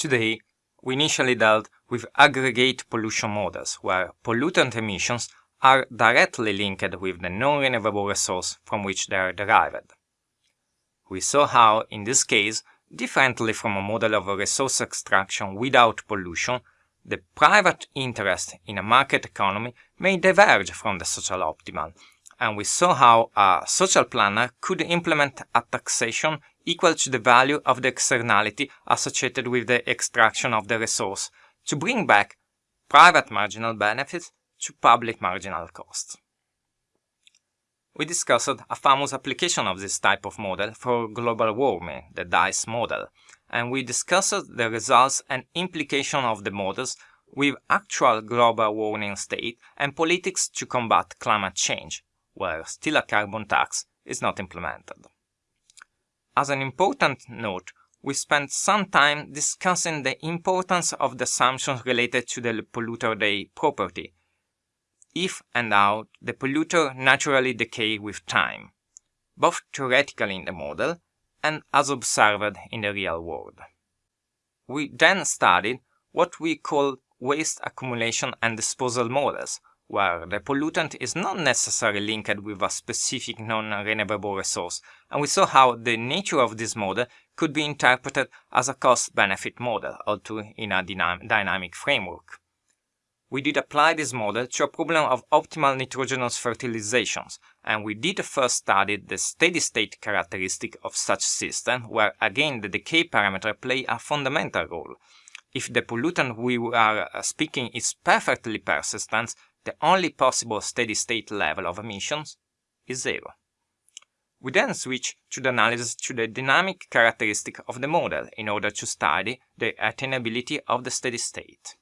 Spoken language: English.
Today, we initially dealt with aggregate pollution models, where pollutant emissions are directly linked with the non-renewable resource from which they are derived. We saw how, in this case, differently from a model of a resource extraction without pollution, the private interest in a market economy may diverge from the social optimal, and we saw how a social planner could implement a taxation equal to the value of the externality associated with the extraction of the resource to bring back private marginal benefits to public marginal costs. We discussed a famous application of this type of model for global warming, the DICE model, and we discussed the results and implication of the models with actual global warming state and politics to combat climate change, where still a carbon tax is not implemented. As an important note, we spent some time discussing the importance of the assumptions related to the polluter day property, if and how the polluter naturally decay with time, both theoretically in the model and as observed in the real world. We then studied what we call waste accumulation and disposal models, where the pollutant is not necessarily linked with a specific non-renewable resource, and we saw how the nature of this model could be interpreted as a cost-benefit model, although in a dynam dynamic framework. We did apply this model to a problem of optimal nitrogenous fertilizations, and we did first study the steady-state characteristic of such system, where again the decay parameter play a fundamental role. If the pollutant we are uh, speaking is perfectly persistent, the only possible steady-state level of emissions is zero. We then switch to the analysis to the dynamic characteristic of the model in order to study the attainability of the steady state.